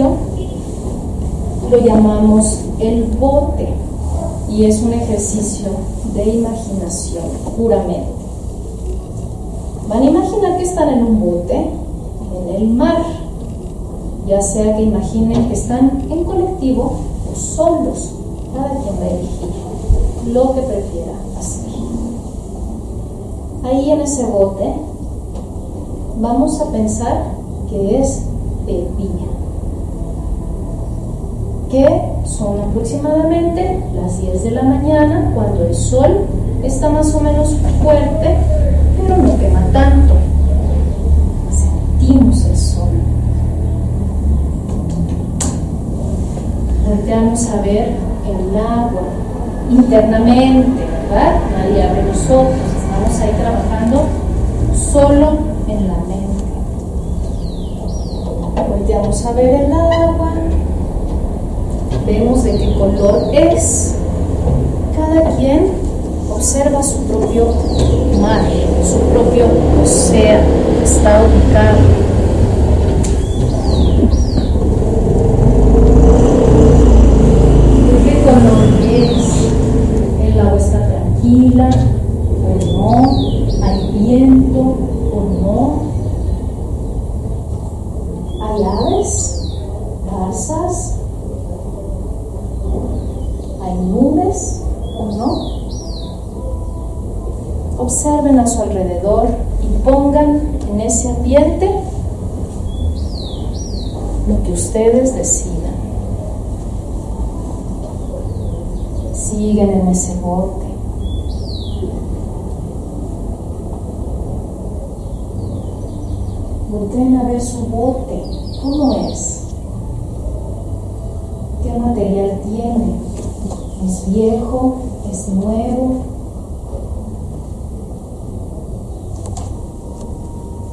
lo llamamos el bote y es un ejercicio de imaginación puramente. Van a imaginar que están en un bote en el mar, ya sea que imaginen que están en colectivo o solos, cada quien va a elegir lo que prefiera hacer. Ahí en ese bote vamos a pensar que es día, que son aproximadamente las 10 de la mañana cuando el sol está más o menos fuerte, pero no quema tanto. Sentimos el sol. Volteamos a ver el agua internamente, ¿verdad? Nadie abre los ojos, estamos ahí trabajando solo en la mente. Volteamos a ver el agua, vemos de qué color es. Cada quien observa su propio mar, su propio océano, está ubicado. ¿De qué color es? ¿El agua está tranquila o no? ¿Hay viento o no? ¿Hay aves? ¿Garzas? ¿Hay nubes o no? Observen a su alrededor y pongan en ese ambiente lo que ustedes decidan. Siguen en ese bote. Volteen a ver su bote. ¿Cómo es? ¿Qué material tiene? ¿Es viejo? ¿Es nuevo?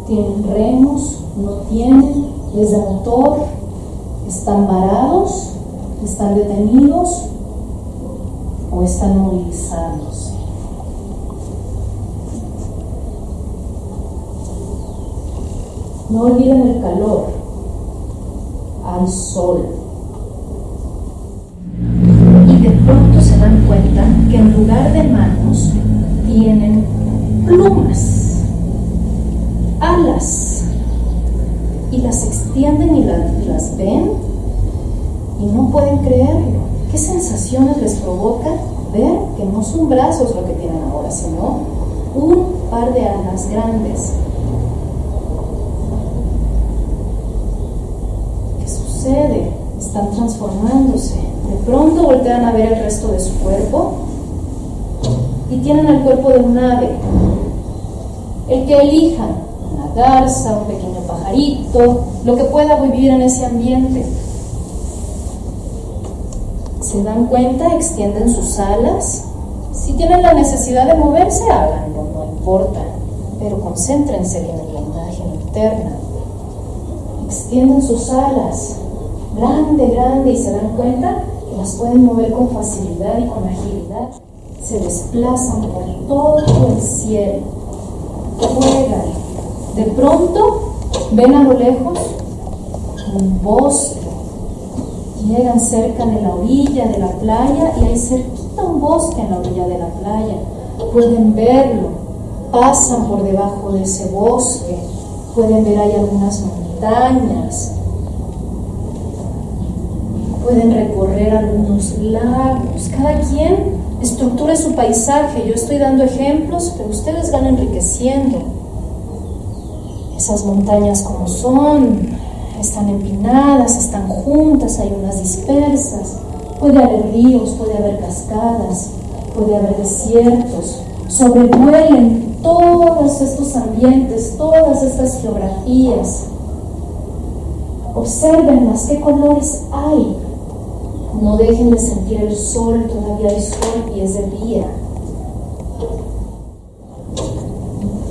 ¿Tienen remos? ¿No tienen? ¿Les da motor? ¿Están varados? ¿Están detenidos? ¿O están movilizándose? No olviden el calor. Hay sol. Y de pronto se dan cuenta que en lugar de manos tienen plumas, alas. Y las extienden y, la- y las ven y no pueden creerlo. ¿Qué sensaciones les provoca ver que no son brazos lo que tienen ahora, sino un par de alas grandes? ¿Qué sucede? Están transformándose. De pronto voltean a ver el resto de su cuerpo y tienen el cuerpo de un ave. El que elijan, garza, un pequeño pajarito, lo que pueda vivir en ese ambiente. Se dan cuenta, extienden sus alas. Si tienen la necesidad de moverse, háganlo, no importa. Pero concéntrense en la imagen interna extienden sus alas, grande, grande, y se dan cuenta que las pueden mover con facilidad y con agilidad. Se desplazan por todo el cielo, juegan. De pronto ven a lo lejos un bosque. Llegan cerca de la orilla de la playa y hay cerquita un bosque en la orilla de la playa. Pueden verlo, pasan por debajo de ese bosque, pueden ver ahí algunas montañas, pueden recorrer algunos lagos, cada quien estructura su paisaje, yo estoy dando ejemplos, pero ustedes van enriqueciendo esas montañas como son, están empinadas, están juntas, hay unas dispersas, puede haber ríos, puede haber cascadas, puede haber desiertos, sobrevuelen todos estos ambientes, todas estas geografías. Observenlas, qué colores hay. No dejen de sentir el sol, todavía hay sol y es de día.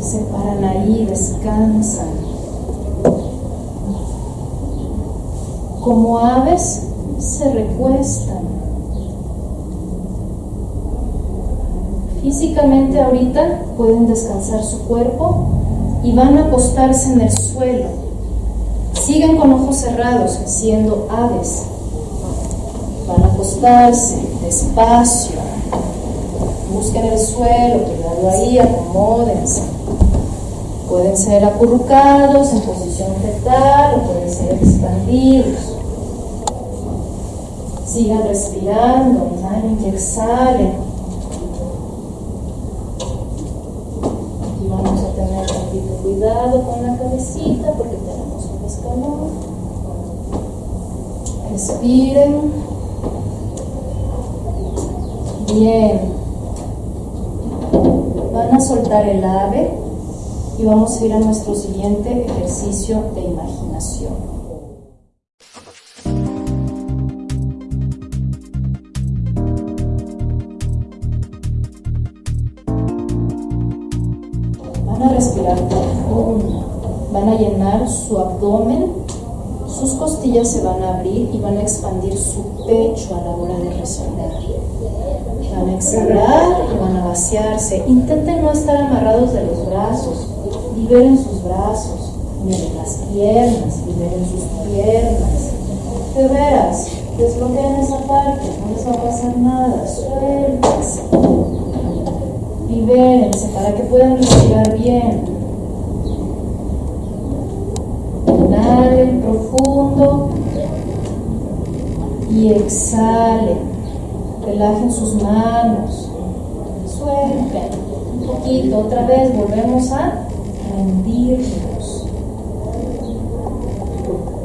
Se paran ahí, descansan. Como aves se recuestan. Físicamente ahorita pueden descansar su cuerpo y van a acostarse en el suelo. Sigan con ojos cerrados, siendo aves. Van a acostarse despacio. Busquen el suelo, cuidado ahí, acomódense. Pueden ser acurrucados en posición fetal o pueden ser expandidos. Sigan respirando, inhalen y exhalen. Y vamos a tener tantito cuidado con la cabecita porque tenemos un escalón. Respiren. Bien. Van a soltar el ave y vamos a ir a nuestro siguiente ejercicio de imaginación. Van a llenar su abdomen, sus costillas se van a abrir y van a expandir su pecho a la hora de respirar. Van a exhalar y van a vaciarse. Intenten no estar amarrados de los brazos. Liberen sus brazos, liberen las piernas, liberen sus piernas. De veras, desbloqueen esa parte, no les va a pasar nada. Suéltense. Libérense para que puedan respirar bien. Inhalen profundo y exhalen. Relajen sus manos. Suelten un poquito. Otra vez volvemos a rendirnos.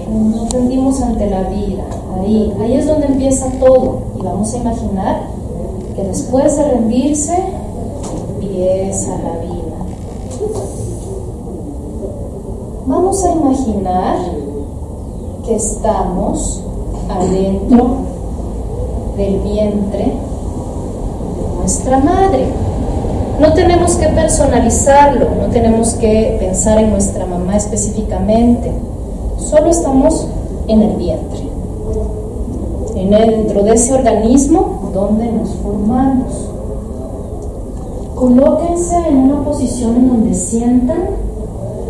Nos rendimos ante la vida. Ahí, ahí es donde empieza todo. Y vamos a imaginar que después de rendirse empieza la vida. Vamos a imaginar que estamos adentro del vientre de nuestra madre. No tenemos que personalizarlo, no tenemos que pensar en nuestra mamá específicamente, solo estamos en el vientre, en dentro de ese organismo donde nos formamos. Colóquense en una posición en donde sientan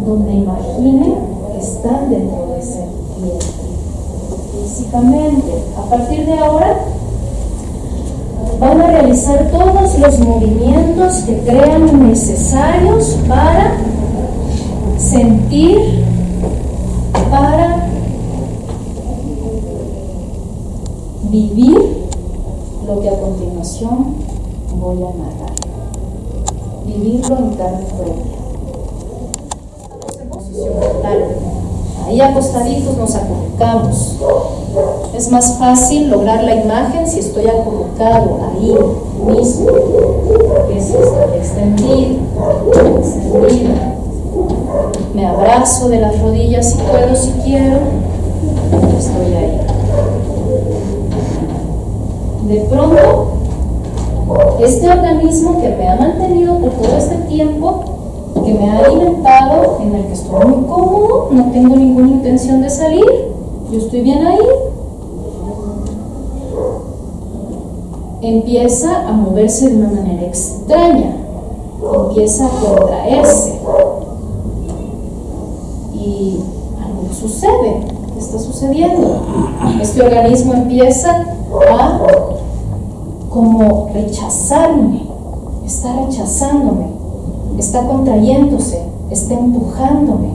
donde imaginen que están dentro de ese vientre. Físicamente, a partir de ahora, van a realizar todos los movimientos que crean necesarios para sentir, para vivir lo que a continuación voy a narrar. Vivirlo en carne propia. Ahí acostaditos nos acurrucamos. Es más fácil lograr la imagen si estoy acurrucado ahí mismo. Es extendido, extendida. Me abrazo de las rodillas si puedo, si quiero. Estoy ahí. De pronto, este organismo que me ha mantenido por todo este tiempo que me ha alimentado, en el que estoy muy cómodo, no tengo ninguna intención de salir, yo estoy bien ahí. Empieza a moverse de una manera extraña, empieza a contraerse. Y algo sucede, ¿qué está sucediendo? Este organismo empieza a como rechazarme, está rechazándome está contrayéndose, está empujándome.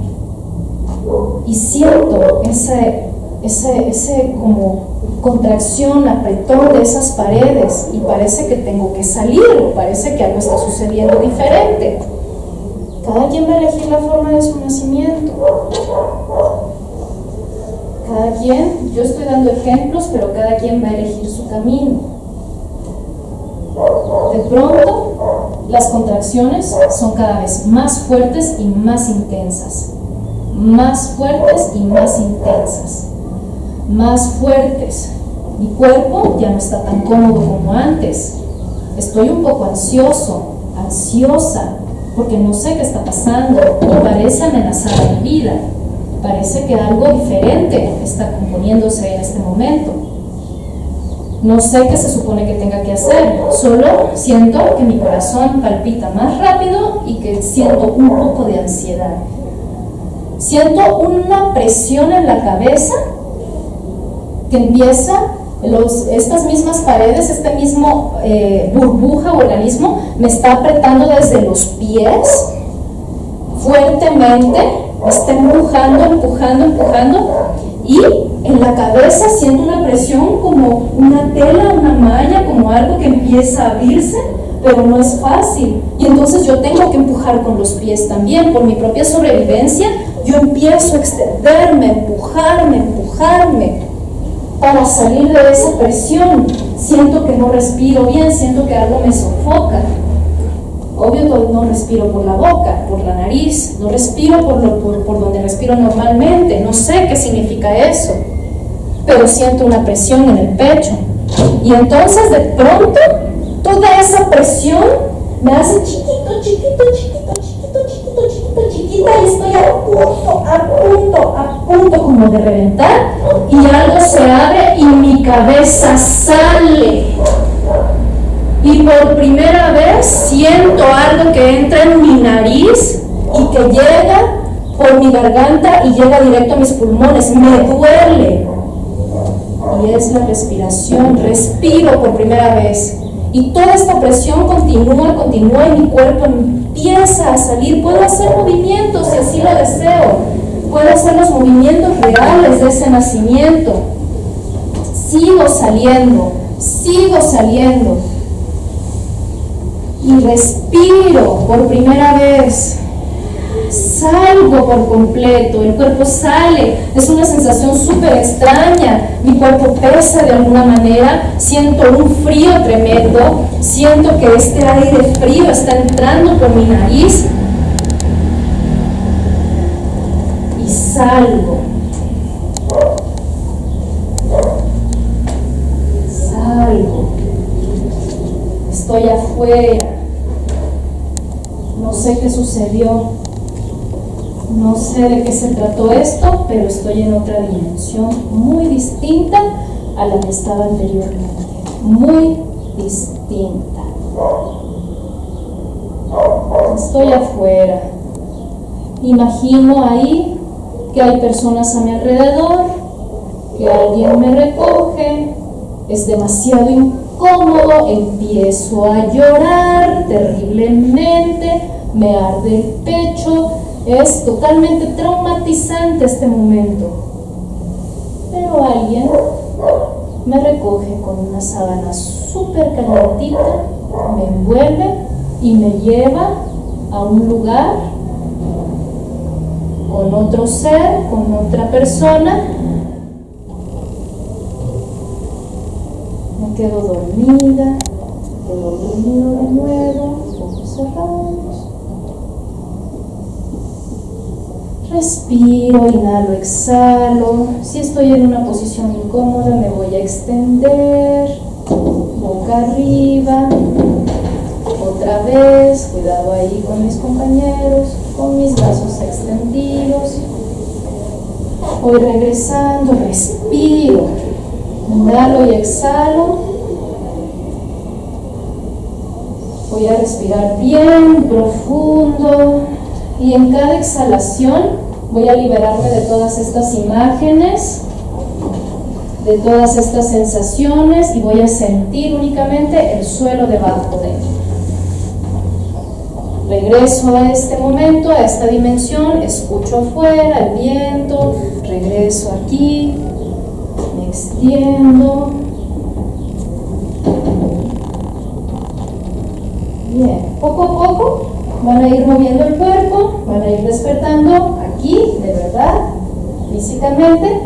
Y siento ese, ese, ese como contracción, apretón de esas paredes y parece que tengo que salir o parece que algo está sucediendo diferente. Cada quien va a elegir la forma de su nacimiento. Cada quien, yo estoy dando ejemplos, pero cada quien va a elegir su camino. De pronto, las contracciones son cada vez más fuertes y más intensas. Más fuertes y más intensas. Más fuertes. Mi cuerpo ya no está tan cómodo como antes. Estoy un poco ansioso, ansiosa, porque no sé qué está pasando y parece amenazar mi vida. Parece que algo diferente está componiéndose en este momento. No sé qué se supone que tenga que hacer, solo siento que mi corazón palpita más rápido y que siento un poco de ansiedad. Siento una presión en la cabeza que empieza, estas mismas paredes, este mismo eh, burbuja o organismo me está apretando desde los pies fuertemente, me está empujando, empujando, empujando y en la cabeza siento una presión como una tela, una malla, como algo que empieza a abrirse, pero no es fácil. Y entonces yo tengo que empujar con los pies también, por mi propia sobrevivencia, yo empiezo a extenderme, empujarme, empujarme para salir de esa presión. Siento que no respiro bien, siento que algo me sofoca. Obvio no respiro por la boca, por la nariz, no respiro por, lo, por, donde respiro normalmente, no sé qué significa eso, pero siento una presión en el pecho. Y entonces de pronto toda esa presión me hace chiquito, chiquito, chiquito, chiquito, y estoy a punto, a punto, a punto como de reventar y algo se abre y mi cabeza sale y por primera vez siento algo que entra en mi nariz y que llega por mi garganta y llega directo a mis pulmones. Me duele. Y es la respiración. Respiro por primera vez. Y toda esta presión continúa, continúa y mi cuerpo empieza a salir. Puedo hacer movimientos si así lo deseo. Puedo hacer los movimientos reales de ese nacimiento. Sigo saliendo, sigo saliendo y respiro por primera vez. Salgo por completo, el cuerpo sale, es una sensación súper extraña, mi cuerpo pesa de alguna manera, siento un frío tremendo, siento que este aire frío está entrando por mi nariz y salgo. Salgo. Estoy afuera no sé qué sucedió, no sé de qué se trató esto, pero estoy en otra dimensión muy distinta a la que estaba anteriormente, muy distinta. Estoy afuera, imagino ahí que hay personas a mi alrededor, que alguien me recoge, es demasiado incómodo, empiezo a llorar terriblemente, me arde el pecho, es totalmente traumatizante este momento. Pero alguien me recoge con una sábana súper calentita, me envuelve y me lleva a un lugar con otro ser, con otra persona. Me quedo dormida, quedo dormido de nuevo, ojos cerrados. Respiro, inhalo, exhalo. Si estoy en una posición incómoda, me voy a extender. Boca arriba. Otra vez, cuidado ahí con mis compañeros, con mis brazos extendidos. Voy regresando, respiro. Inhalo y exhalo. Voy a respirar bien profundo y en cada exhalación voy a liberarme de todas estas imágenes, de todas estas sensaciones y voy a sentir únicamente el suelo debajo de mí. Regreso a este momento, a esta dimensión, escucho afuera el viento, regreso aquí, me extiendo. Bien, poco a poco van a ir moviendo el cuerpo, van a ir despertando aquí, de verdad, físicamente,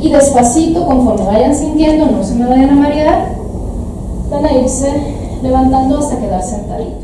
y despacito, conforme vayan sintiendo, no se me vayan a marear, van a irse levantando hasta quedar sentaditos.